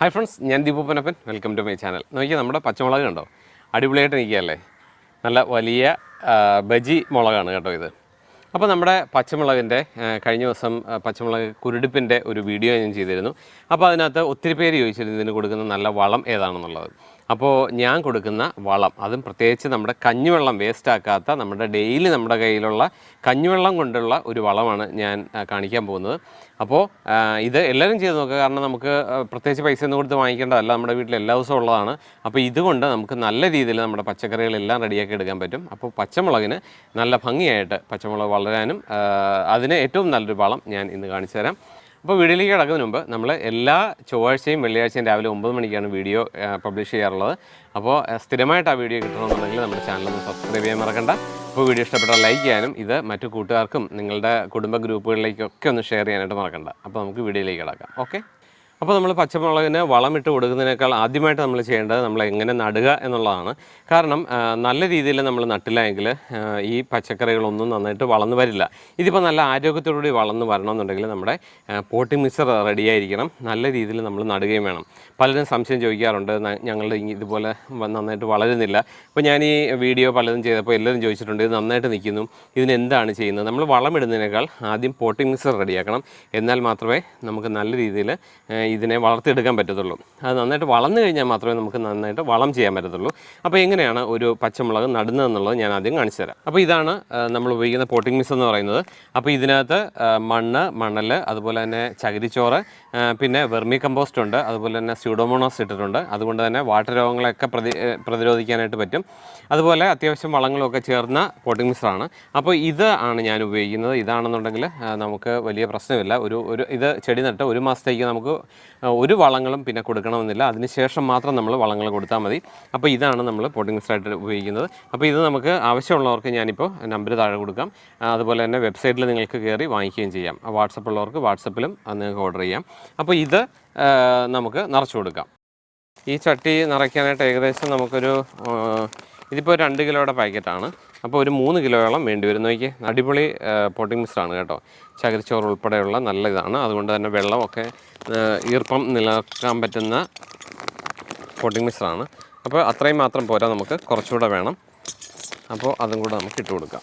Hi friends ഞാൻ ദീപൂപ്പനപ്പൻ welcome to my channel നോക്കിയാൽ നമ്മുടെ പച്ചമുളക് കണ്ടോ? അടിപൊളിയായിട്ട് നിൽക്കുകയല്ലേ? നല്ല വലിയ ബജി മുളകാണ് കേട്ടോ ഇത്. അപ്പോൾ നമ്മുടെ പച്ചമുളകിന്റെ കഴിഞ്ഞ ദിവസം പച്ചമുളക് കുരുടിപ്പിന്റെ ഒരു വീഡിയോ ഞാൻ ചെയ്തിരുന്നു. അപ്പോൾ അതിനകത്ത് ഒത്തിരി പേര് ചോദിച്ചിരുന്നു ഇതിന് കൊടുക്കുന്ന നല്ല വളം ഏതാണെന്നുള്ളത്. അപ്പോൾ ഞാൻ കൊടുക്കുന്ന വളം അതും പ്രത്യേകിച്ച് നമ്മുടെ കഞ്ഞിവെള്ളം വേസ്റ്റാക്കാത്ത നമ്മുടെ ഡെയിലി നമ്മുടെ കയ്യിലുള്ള കഞ്ഞിവെള്ളം കൊണ്ടുള്ള ഒരു വളമാണ് ഞാൻ കാണിക്കാൻ പോകുന്നത്. അപ്പോൾ ഇത് എല്ലാവരും ചെയ്ത് നോക്കുക. കാരണം നമുക്ക് പ്രത്യേകിച്ച് പൈസ ഒന്നും കൊടുത്ത് വാങ്ങിക്കേണ്ടതല്ല. നമ്മുടെ വീട്ടിൽ എല്ലാ ദിവസവും ഉള്ളതാണ്. അപ്പോൾ ഇതുകൊണ്ട് നമുക്ക് നല്ല രീതിയിൽ നമ്മുടെ പച്ചക്കറികളെല്ലാം റെഡിയാക്കി എടുക്കാൻ പറ്റും. അപ്പോൾ പച്ചമുളകിന് നല്ല ഭംഗിയായിട്ട് പച്ചമുളക് വളരാനും അതിന് ഏറ്റവും നല്ലൊരു വളം ഞാൻ ഇന്ന് കാണിച്ചു തരാം. അപ്പോൾ വീഡിയോയിലേക്ക് കിടക്കുന്നതിന് മുമ്പ് നമ്മൾ എല്ലാ ചൊവ്വാഴ്ചയും വെള്ളിയാഴ്ചയും രാവിലെ ഒമ്പത് മണിക്കാണ് വീഡിയോ പബ്ലിഷ് ചെയ്യാറുള്ളത്. അപ്പോൾ സ്ഥിരമായിട്ട് ആ വീഡിയോ കിട്ടണമെന്നുണ്ടെങ്കിൽ നമ്മുടെ ചാനൽ ഒന്ന് സബ്സ്ക്രൈബ് ചെയ്യാൻ മറക്കണ്ട. അപ്പോൾ വീഡിയോ ഇഷ്ടപ്പെട്ടാൽ ലൈക്ക് ചെയ്യാനും ഇത് മറ്റു കൂട്ടുകാർക്കും നിങ്ങളുടെ കുടുംബ ഗ്രൂപ്പുകളിലേക്കൊക്കെ ഒന്ന് ഷെയർ ചെയ്യാനായിട്ട് മറക്കണ്ട. അപ്പോൾ നമുക്ക് വീഡിയോയിലേക്ക് കിടക്കാം. ഓക്കെ അപ്പോൾ നമ്മൾ പച്ചമുളകിന് വളമിട്ട് കൊടുക്കുന്നതിനേക്കാൾ ആദ്യമായിട്ട് നമ്മൾ ചെയ്യേണ്ടത് നമ്മൾ എങ്ങനെ നടുക എന്നുള്ളതാണ്. കാരണം നല്ല രീതിയിൽ നമ്മൾ നട്ടില്ല എങ്കിൽ ഈ പച്ചക്കറികളൊന്നും നന്നായിട്ട് വളർന്നു വരില്ല. ഇതിപ്പോൾ നല്ല ആരോഗ്യത്തോടുകൂടി വളർന്നു വരണമെന്നുണ്ടെങ്കിൽ നമ്മുടെ പോട്ടി മിക്സർ റെഡിയായിരിക്കണം നല്ല രീതിയിൽ നമ്മൾ നടുകയും വേണം. പലരും സംശയം ചോദിക്കാറുണ്ട് ഞങ്ങളുടെ ഇതുപോലെ നന്നായിട്ട് വളരുന്നില്ല. അപ്പോൾ ഞാൻ ഈ വീഡിയോ പലതും ചെയ്തപ്പോൾ എല്ലാവരും ചോദിച്ചിട്ടുണ്ട് ഇത് നന്നായിട്ട് നിൽക്കുന്നു. ഇതിനെന്താണ് ചെയ്യുന്നത്? നമ്മൾ വളമിടുന്നതിനേക്കാൾ ആദ്യം പോട്ടിംഗ് മിക്സർ റെഡിയാക്കണം. എന്നാൽ മാത്രമേ നമുക്ക് നല്ല രീതിയിൽ ഇതിനെ വളർത്തിയെടുക്കാൻ പറ്റത്തുള്ളൂ. അത് നന്നായിട്ട് വളർന്നു കഴിഞ്ഞാൽ മാത്രമേ നമുക്ക് നന്നായിട്ട് വളം ചെയ്യാൻ പറ്റത്തുള്ളൂ. അപ്പോൾ എങ്ങനെയാണ് ഒരു പച്ചമുളക് നടുന്നതെന്നുള്ളത് ഞാൻ ആദ്യം കാണിച്ചു തരാം. അപ്പോൾ ഇതാണ് നമ്മൾ ഉപയോഗിക്കുന്ന പോട്ടിംഗ് മിക്സ് എന്ന് പറയുന്നത്. അപ്പോൾ ഇതിനകത്ത് മണ്ണ് മണൽ അതുപോലെ തന്നെ ചകിരിച്ചോറ് പിന്നെ വെർമി കമ്പോസ്റ്റ് ഉണ്ട് അതുപോലെ തന്നെ സ്യൂഡോമോണോസ് ഇട്ടിട്ടുണ്ട്. അതുകൊണ്ട് തന്നെ വാട്ടർ രോഗങ്ങളെയൊക്കെ പ്രതി പ്രതിരോധിക്കാനായിട്ട് പറ്റും. അതുപോലെ അത്യാവശ്യം വളങ്ങളൊക്കെ ചേർന്ന പോട്ടിംഗ് മിക്സറാണ് അപ്പോൾ ഇത് ആണ് ഞാൻ ഉപയോഗിക്കുന്നത്. ഇതാണെന്നുണ്ടെങ്കിൽ നമുക്ക് വലിയ പ്രശ്നമില്ല. ഒരു ഒരു ഇത് ചെടി നട്ട് ഒരു മാസത്തേക്ക് നമുക്ക് ഒരു വളങ്ങളും പിന്നെ കൊടുക്കണമെന്നില്ല. അതിനുശേഷം മാത്രം നമ്മൾ വളങ്ങൾ കൊടുത്താൽ മതി. അപ്പോൾ ഇതാണ് നമ്മൾ പോട്ടിംഗ് മിക്സറായിട്ട് ഉപയോഗിക്കുന്നത്. അപ്പോൾ ഇത് നമുക്ക് ആവശ്യമുള്ളവർക്ക് ഞാനിപ്പോൾ നമ്പർ താഴെ കൊടുക്കാം. അതുപോലെ തന്നെ വെബ്സൈറ്റിൽ നിങ്ങൾക്ക് കയറി വാങ്ങിക്കുകയും ചെയ്യാം. വാട്സപ്പ് ഉള്ളവർക്ക് വാട്സപ്പിലും നിങ്ങൾക്ക് ഓർഡർ ചെയ്യാം. അപ്പോൾ ഇത് നമുക്ക് നിറച്ചു കൊടുക്കാം. ഈ ചട്ടി നിറയ്ക്കാനായിട്ട് ഏകദേശം നമുക്കൊരു ഇതിപ്പോൾ രണ്ട് കിലോയുടെ പാക്കറ്റാണ്. അപ്പോൾ ഒരു മൂന്ന് കിലോയോളം വേണ്ടി വരും. നോക്കി അടിപൊളി പോട്ടിംഗ് മിക്സാണ് കേട്ടോ. ചകിരിച്ചോറ് ഉൾപ്പെടെയുള്ള നല്ല ഇതാണ് അതുകൊണ്ട് തന്നെ വെള്ളമൊക്കെ ഈർപ്പം നിലനിർത്താൻ പറ്റുന്ന പോട്ടിംഗ് മിക്സാണ് അപ്പോൾ അത്രയും മാത്രം പോരാ നമുക്ക്. കുറച്ചുകൂടെ വേണം. അപ്പോൾ അതും കൂടെ നമുക്ക് ഇട്ട് കൊടുക്കാം.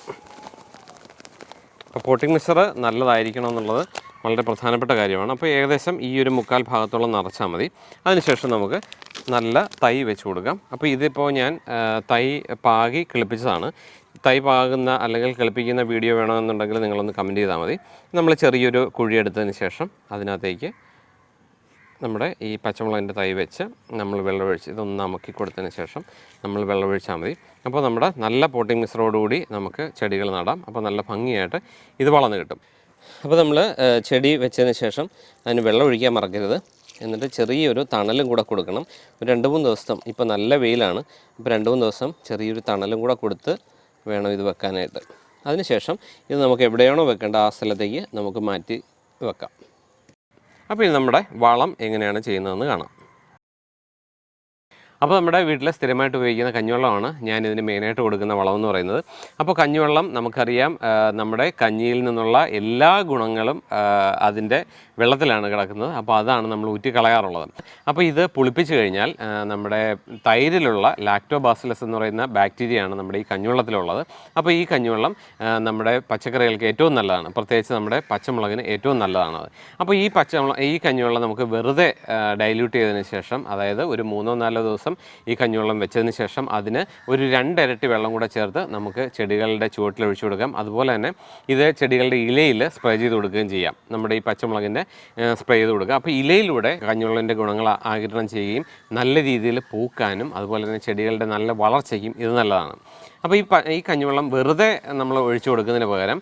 അപ്പോൾ പോട്ടിംഗ് മിക്സർ നല്ലതായിരിക്കണം എന്നുള്ളത് വളരെ പ്രധാനപ്പെട്ട കാര്യമാണ്. അപ്പോൾ ഏകദേശം ഈ ഒരു മുക്കാൽ ഭാഗത്തോളം നിറച്ചാൽ മതി. അതിനുശേഷം നമുക്ക് നല്ല തൈ വെച്ച് കൊടുക്കാം. അപ്പോൾ ഇതിപ്പോൾ ഞാൻ തൈ പാകി കിളിപ്പിച്ചതാണ്. തൈ പാകുന്ന അല്ലെങ്കിൽ കിളിപ്പിക്കുന്ന വീഡിയോ വേണമെന്നുണ്ടെങ്കിൽ നിങ്ങളൊന്ന് കമന്റ് ചെയ്താൽ മതി. നമ്മൾ ചെറിയൊരു കുഴി എടുത്തതിന് ശേഷം അതിനകത്തേക്ക് നമ്മുടെ ഈ പച്ചമുളകിന്റെ തൈ വെച്ച് നമ്മൾ വെള്ളമൊഴിച്ച് ഇതൊന്ന് അമക്കി കൊടുത്തതിന് ശേഷം നമ്മൾ വെള്ളമൊഴിച്ചാൽ മതി. അപ്പോൾ നമ്മുടെ നല്ല പോട്ടിംഗ് മിശ്രോടുകൂടി നമുക്ക് ചെടികൾ നടാം. അപ്പോൾ നല്ല ഭംഗിയായിട്ട് ഇത് വളർന്നു കിട്ടും. അപ്പോൾ നമ്മൾ ചെടി വെച്ചതിന് ശേഷം അതിന് വെള്ളമൊഴിക്കാൻ മറക്കരുത്. എന്നിട്ട് ചെറിയൊരു തണലും കൂടെ കൊടുക്കണം. ഒരു രണ്ട് മൂന്ന് ദിവസം ഇപ്പോൾ നല്ല വെയിലാണ്. ഇപ്പോൾ രണ്ട് മൂന്ന് ദിവസം ചെറിയൊരു തണലും കൂടെ കൊടുത്ത് വേണം ഇത് വെക്കാനായിട്ട്. അതിനുശേഷം ഇത് നമുക്ക് എവിടെയാണോ വെക്കേണ്ട ആ സ്ഥലത്തേക്ക് നമുക്ക് മാറ്റി വെക്കാം. അപ്പോൾ ഇത് നമ്മുടെ വളം എങ്ങനെയാണ് ചെയ്യുന്നതെന്ന് കാണാം. അപ്പോൾ നമ്മുടെ വീട്ടിൽ സ്ഥിരമായിട്ട് ഉപയോഗിക്കുന്ന കഞ്ഞിവെള്ളമാണ് ഞാൻ മെയിനായിട്ട് കൊടുക്കുന്ന വളം എന്ന് പറയുന്നത്. അപ്പോൾ കഞ്ഞിവെള്ളം നമുക്കറിയാം നമ്മുടെ കഞ്ഞിയിൽ നിന്നുള്ള എല്ലാ ഗുണങ്ങളും അതിന്റെ വെള്ളത്തിലാണ് കിടക്കുന്നത്. അപ്പോൾ അതാണ് നമ്മൾ ഊറ്റിക്കളയാറുള്ളത്. അപ്പോൾ ഇത് പുളിപ്പിച്ച് കഴിഞ്ഞാൽ നമ്മുടെ തൈരിലുള്ള ലാക്ടോബാസിലസ് എന്ന് പറയുന്ന ബാക്ടീരിയയാണ് നമ്മുടെ ഈ കഞ്ഞിവെള്ളത്തിലുള്ളത്. അപ്പോൾ ഈ കഞ്ഞിവെള്ളം നമ്മുടെ പച്ചക്കറികൾക്ക് ഏറ്റവും നല്ലതാണ്. പ്രത്യേകിച്ച് നമ്മുടെ പച്ചമുളകിന് ഏറ്റവും നല്ലതാണ് അപ്പോൾ ഈ പച്ചമുളക് ഈ കഞ്ഞിവെള്ളം നമുക്ക് വെറുതെ ഡൈല്യൂട്ട് ചെയ്തതിന് ശേഷം അതായത് ഒരു മൂന്നോ നാലോ ദിവസം ഈ കഞ്ഞിവെള്ളം വെച്ചതിന് ശേഷം അതിന് ഒരു രണ്ടിരട്ടി വെള്ളം കൂടെ ചേർത്ത് നമുക്ക് ചെടികളുടെ ചുവട്ടിൽ ഒഴിച്ചു കൊടുക്കാം. അതുപോലെ തന്നെ ഇത് ചെടികളുടെ ഇലയിൽ സ്പ്രേ ചെയ്ത് കൊടുക്കുകയും ചെയ്യാം. നമ്മുടെ ഈ പച്ചമുളകിന്റെ സ്പ്രേ ചെയ്ത് കൊടുക്കുക. അപ്പോൾ ഇലയിലൂടെ കഞ്ഞിവെള്ളത്തിന്റെ ഗുണങ്ങൾ ആകിരണം ചെയ്യുകയും നല്ല രീതിയിൽ പൂക്കാനും അതുപോലെ തന്നെ ചെടികളുടെ നല്ല വളർച്ചയ്ക്കും ഇത് നല്ലതാണ്. അപ്പോൾ ഈ ഈ കഞ്ഞിവെള്ളം വെറുതെ നമ്മൾ ഒഴിച്ചു കൊടുക്കുന്നതിന് പകരം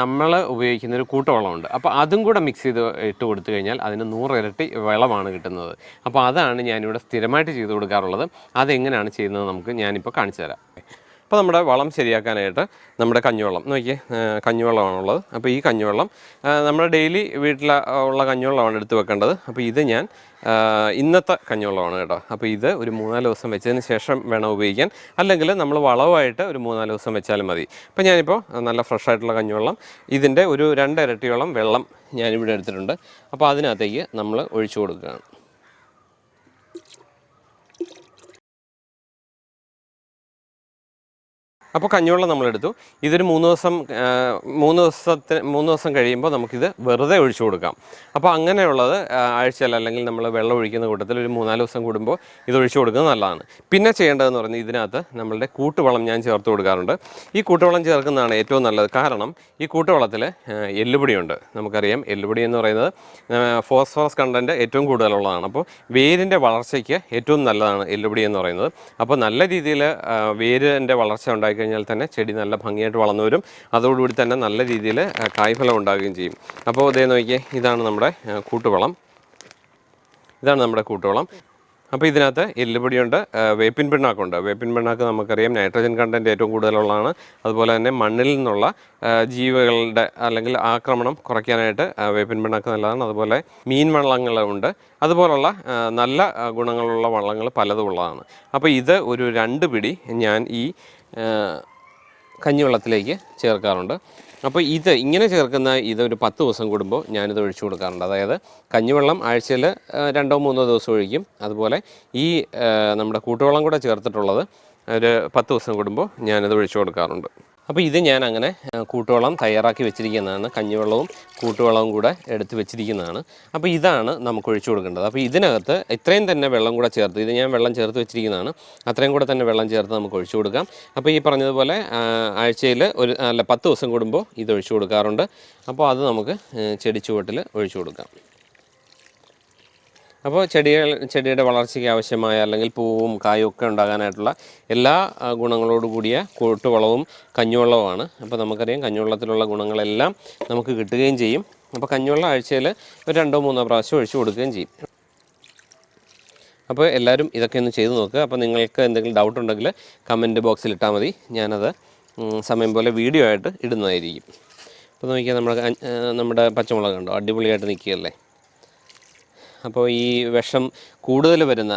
നമ്മൾ ഉപയോഗിക്കുന്ന ഒരു കൂട്ടവെള്ളമുണ്ട്. അപ്പോൾ അതും കൂടെ മിക്സ് ചെയ്ത് ഇട്ട് കൊടുത്തു കഴിഞ്ഞാൽ അതിന് നൂറിരട്ടി വെള്ളമാണ് കിട്ടുന്നത്. അപ്പോൾ അതാണ് ഞാനിവിടെ സ്ഥിരമായിട്ട് ചെയ്ത് കൊടുക്കാറുള്ളത്. അതെങ്ങനെയാണ് ചെയ്യുന്നത് നമുക്ക് ഞാനിപ്പോൾ കാണിച്ചു തരാം. അപ്പോൾ നമ്മുടെ വളം ശരിയാക്കാനായിട്ട് നമ്മുടെ കഞ്ഞിവെള്ളം. നോക്കിയേ കഞ്ഞുവെള്ളമാണുള്ളത്. അപ്പോൾ ഈ കഞ്ഞിവെള്ളം നമ്മുടെ ഡെയിലി വീട്ടിൽ ഉള്ള കഞ്ഞിവെള്ളമാണ് എടുത്ത് വെക്കേണ്ടത്. അപ്പോൾ ഇത് ഞാൻ ഇന്നത്തെ കഞ്ഞിവെള്ളമാണ് കേട്ടോ. അപ്പോൾ ഇത് ഒരു മൂന്നാൽ ദിവസം വെച്ചതിന് ശേഷം വേണം ഉപയോഗിക്കാൻ. അല്ലെങ്കിൽ നമ്മൾ വളവായിട്ട് ഒരു മൂന്നാൽ ദിവസം വെച്ചാലും മതി. അപ്പോൾ ഞാനിപ്പോൾ നല്ല ഫ്രഷ് ആയിട്ടുള്ള കഞ്ഞിവെള്ളം ഇതിന്റെ ഒരു രണ്ട് ഇരട്ടിയോളം വെള്ളം ഞാനിവിടെ എടുത്തിട്ടുണ്ട്. അപ്പോൾ അതിനകത്തേക്ക് നമ്മൾ ഒഴിച്ചു കൊടുക്കുകയാണ്. അപ്പോൾ കഞ്ഞിവെള്ളം നമ്മളെടുത്തു. ഇതൊരു മൂന്ന് ദിവസം മൂന്ന് ദിവസത്തിന് മൂന്ന് ദിവസം കഴിയുമ്പോൾ നമുക്കിത് വെറുതെ ഒഴിച്ചു കൊടുക്കാം. അപ്പോൾ അങ്ങനെയുള്ളത് ആഴ്ചയിൽ അല്ലെങ്കിൽ നമ്മൾ വെള്ളം ഒഴിക്കുന്ന കൂട്ടത്തിൽ ഒരു മൂന്നാൽ ദിവസം കൂടുമ്പോൾ ഇത് ഒഴിച്ചു കൊടുക്കുന്നത് നല്ലതാണ്. പിന്നെ ചെയ്യേണ്ടതെന്ന് പറഞ്ഞാൽ ഇതിനകത്ത് നമ്മളുടെ കൂട്ടുവളം ഞാൻ ചേർത്ത് കൊടുക്കാറുണ്ട്. ഈ കൂട്ടുവളം ചേർക്കുന്നതാണ് ഏറ്റവും നല്ലത്. കാരണം ഈ കൂട്ടുവളത്തിൽ എല്ലുപൊടിയുണ്ട്. നമുക്കറിയാം എല്ലുപൊടി എന്ന് പറയുന്നത് ഫോസ്ഫറസ് കണ്ടന്റ് ഏറ്റവും കൂടുതലുള്ളതാണ്. അപ്പോൾ വേരിന്റെ വളർച്ചയ്ക്ക് ഏറ്റവും നല്ലതാണ് എല്ലുപൊടി എന്ന് പറയുന്നത്. അപ്പോൾ നല്ല രീതിയിൽ വേരിന്റെ വളർച്ച ഉണ്ടായിക്കഴിഞ്ഞാൽ തന്നെ ചെടി നല്ല ഭംഗിയായിട്ട് വളർന്നു വരും. അതോടുകൂടി തന്നെ നല്ല രീതിയിൽ കായ്ഫലം ഉണ്ടാകുകയും ചെയ്യും. അപ്പോൾ ഇതേ നോക്കിയേ ഇതാണ് നമ്മുടെ കൂട്ടുവളം. ഇതാണ് നമ്മുടെ കൂട്ടുവളം. അപ്പോൾ ഇതിനകത്ത് എല്ലുപൊടിയുണ്ട് വേപ്പിൻ പിണ്ണാക്കുണ്ട്. വേപ്പിൻ പിണ്ണാക്ക് നമുക്കറിയാം നൈട്രജൻ കണ്ടന്റ് ഏറ്റവും കൂടുതലുള്ളതാണ്. അതുപോലെ തന്നെ മണ്ണിൽ നിന്നുള്ള ജീവികളുടെ അല്ലെങ്കിൽ ആക്രമണം കുറയ്ക്കാനായിട്ട് വേപ്പിൻ പിണ്ണാക്ക് നല്ലതാണ്. അതുപോലെ മീൻ വള്ളങ്ങളുണ്ട് അതുപോലുള്ള നല്ല ഗുണങ്ങളുള്ള വള്ളങ്ങൾ പലതും ഉള്ളതാണ്. അപ്പോൾ ഇത് ഒരു രണ്ട് പിടി ഞാൻ ഈ കഞ്ഞിവെള്ളത്തിലേക്ക് ചേർക്കാറുണ്ട്. അപ്പോൾ ഇത് ഇങ്ങനെ ചേർക്കുന്ന ഇത് ഒരു പത്ത് ദിവസം കൂടുമ്പോൾ ഞാനിത് ഒഴിച്ചു കൊടുക്കാറുണ്ട്. അതായത് കഞ്ഞിവെള്ളം ആഴ്ചയിൽ രണ്ടോ മൂന്നോ ദിവസം ഒഴിക്കും. അതുപോലെ ഈ നമ്മുടെ കൂട്ടുവെള്ളം കൂടെ ചേർത്തിട്ടുള്ളത് ഒരു പത്ത് ദിവസം കൂടുമ്പോൾ ഞാനിത് ഒഴിച്ചു കൊടുക്കാറുണ്ട്. അപ്പോൾ ഇത് ഞാൻ അങ്ങനെ കൂട്ടുവെള്ളം തയ്യാറാക്കി വെച്ചിരിക്കുന്നതാണ്. കഞ്ഞിവെള്ളവും കൂട്ടുവെള്ളവും കൂടെ എടുത്ത് വെച്ചിരിക്കുന്നതാണ്. അപ്പോൾ ഇതാണ് നമുക്ക് ഒഴിച്ചു കൊടുക്കേണ്ടത്. അപ്പോൾ ഇതിനകത്ത് ഇത്രയും തന്നെ വെള്ളം കൂടെ ചേർത്ത് ഇത് ഞാൻ വെള്ളം ചേർത്ത് വെച്ചിരിക്കുന്നതാണ്. അത്രയും കൂടെ തന്നെ വെള്ളം ചേർത്ത് നമുക്ക് ഒഴിച്ചു കൊടുക്കാം. അപ്പോൾ ഈ പറഞ്ഞതുപോലെ ആഴ്ചയിൽ ഒരു അല്ല പത്ത് ദിവസം കൂടുമ്പോൾ ഇത് ഒഴിച്ചു കൊടുക്കാറുണ്ട്. അപ്പോൾ അത് നമുക്ക് ചെടിച്ചുവട്ടിൽ ചെടി ഒഴിച്ചു കൊടുക്കാം. അപ്പോൾ ചെടികൾ ചെടിയുടെ വളർച്ചയ്ക്ക് ആവശ്യമായ അല്ലെങ്കിൽ പൂവും കായും ഒക്കെ ഉണ്ടാകാനായിട്ടുള്ള എല്ലാ ഗുണങ്ങളോട് കൂടിയ കൂട്ടുവളവും കഞ്ഞുവെള്ളവുമാണ്. അപ്പോൾ നമുക്കറിയാം കഞ്ഞുവെള്ളത്തിലുള്ള ഗുണങ്ങളെല്ലാം നമുക്ക് കിട്ടുകയും ചെയ്യും. അപ്പോൾ കഞ്ഞുവെള്ളം ആഴ്ചയിൽ ഒരു രണ്ടോ മൂന്നോ പ്രാവശ്യം ഒഴിച്ചു കൊടുക്കുകയും ചെയ്യും. അപ്പോൾ എല്ലാവരും ഇതൊക്കെ ഒന്ന് ചെയ്തു നോക്കുക. അപ്പോൾ നിങ്ങൾക്ക് എന്തെങ്കിലും ഡൗട്ട് ഉണ്ടെങ്കിൽ കമന്റ് ബോക്സിൽ ഇട്ടാൽ മതി. ഞാനത് സമയം പോലെ വീഡിയോ ആയിട്ട് ഇടുന്നതായിരിക്കും. അപ്പോൾ നോക്കിയാൽ നമ്മുടെ നമ്മുടെ പച്ചമുളക് കണ്ടോ? അടിപൊളിയായിട്ട് നിൽക്കുകയല്ലേ? അപ്പോൾ ഈ വിഷം കൂടുതൽ വരുന്ന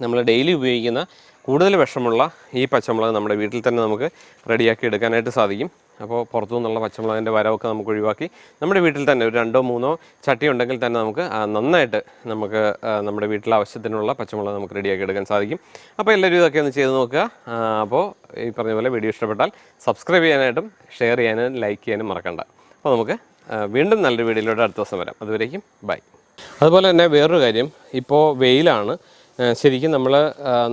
നമ്മൾ ഡെയിലി ഉപയോഗിക്കുന്ന കൂടുതൽ വിഷമുള്ള ഈ പച്ചമുളക് നമ്മുടെ വീട്ടിൽ തന്നെ നമുക്ക് റെഡിയാക്കി എടുക്കാനായിട്ട് സാധിക്കും. അപ്പോൾ പുറത്തു നിന്നുള്ള പച്ചമുളകിന്റെ വരവൊക്കെ നമുക്ക് ഒഴിവാക്കി നമ്മുടെ വീട്ടിൽ തന്നെ ഒരു രണ്ടോ മൂന്നോ ചട്ടി ഉണ്ടെങ്കിൽ തന്നെ നമുക്ക് നന്നായിട്ട് നമുക്ക് നമ്മുടെ വീട്ടിലെ ആവശ്യത്തിനുള്ള പച്ചമുളക് നമുക്ക് റെഡിയാക്കി എടുക്കാൻ സാധിക്കും. അപ്പോൾ എല്ലാവരും ഇതൊക്കെ ഒന്ന് ചെയ്ത് നോക്കുക. അപ്പോൾ ഈ പറഞ്ഞ പോലെ വീഡിയോ ഇഷ്ടപ്പെട്ടാൽ സബ്സ്ക്രൈബ് ചെയ്യാനായിട്ടും ഷെയർ ചെയ്യാനും ലൈക്ക് ചെയ്യാനും മറക്കണ്ട. അപ്പോൾ നമുക്ക് വീണ്ടും നല്ലൊരു വീഡിയോയിലൂടെ അടുത്ത ദിവസം വരാം. അതുവരേക്കും ബൈ. അതുപോലെ തന്നെ വേറൊരു കാര്യം ഇപ്പോൾ വെയിലാണ്. ശരിക്കും നമ്മൾ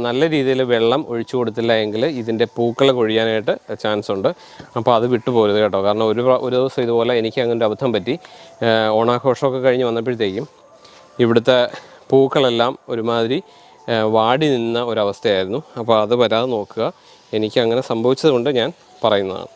നല്ല രീതിയിൽ വെള്ളം ഒഴിച്ചു കൊടുത്തില്ല എങ്കിൽ ഇതിന്റെ പൂക്കൾ കൊഴിയാനായിട്ട് ചാൻസ് ഉണ്ട് അപ്പോൾ അത് വിട്ടു പോരുത് കേട്ടോ. കാരണം ഒരു ഒരു ദിവസം ഇതുപോലെ എനിക്ക് അങ്ങനെ ഒരു അബദ്ധം പറ്റി. ഓണാഘോഷമൊക്കെ കഴിഞ്ഞ് വന്നപ്പോഴത്തേക്കും ഇവിടുത്തെ പൂക്കളെല്ലാം ഒരുമാതിരി വാടി നിന്ന ഒരവസ്ഥയായിരുന്നു. അപ്പോൾ അത് വരാതെ നോക്കുക. എനിക്ക് അങ്ങനെ സംഭവിച്ചതുകൊണ്ട് ഞാൻ പറയുന്നതാണ്.